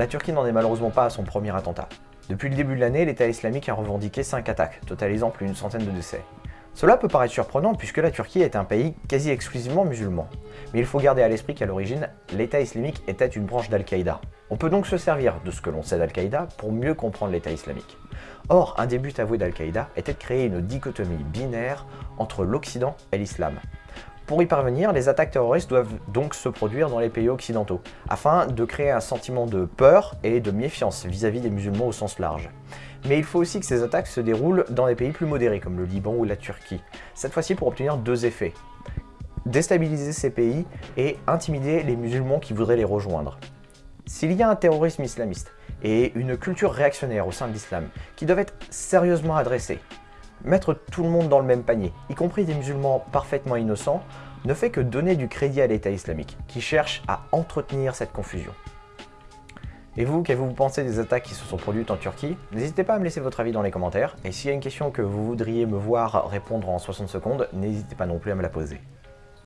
La Turquie n'en est malheureusement pas à son premier attentat. Depuis le début de l'année, l'État islamique a revendiqué 5 attaques, totalisant plus d'une centaine de décès. Cela peut paraître surprenant puisque la Turquie est un pays quasi exclusivement musulman. Mais il faut garder à l'esprit qu'à l'origine, l'État islamique était une branche d'Al-Qaïda. On peut donc se servir de ce que l'on sait d'Al-Qaïda pour mieux comprendre l'État islamique. Or, un des buts avoués d'Al-Qaïda était de créer une dichotomie binaire entre l'Occident et l'Islam. Pour y parvenir, les attaques terroristes doivent donc se produire dans les pays occidentaux, afin de créer un sentiment de peur et de méfiance vis-à-vis des musulmans au sens large. Mais il faut aussi que ces attaques se déroulent dans des pays plus modérés comme le Liban ou la Turquie, cette fois-ci pour obtenir deux effets. Déstabiliser ces pays et intimider les musulmans qui voudraient les rejoindre. S'il y a un terrorisme islamiste et une culture réactionnaire au sein de l'islam qui doivent être sérieusement adressés, Mettre tout le monde dans le même panier, y compris des musulmans parfaitement innocents, ne fait que donner du crédit à l'État islamique, qui cherche à entretenir cette confusion. Et vous, qu'avez-vous pensé des attaques qui se sont produites en Turquie? N'hésitez pas à me laisser votre avis dans les commentaires, et s'il y a une question que vous voudriez me voir répondre en 60 secondes, n'hésitez pas non plus à me la poser.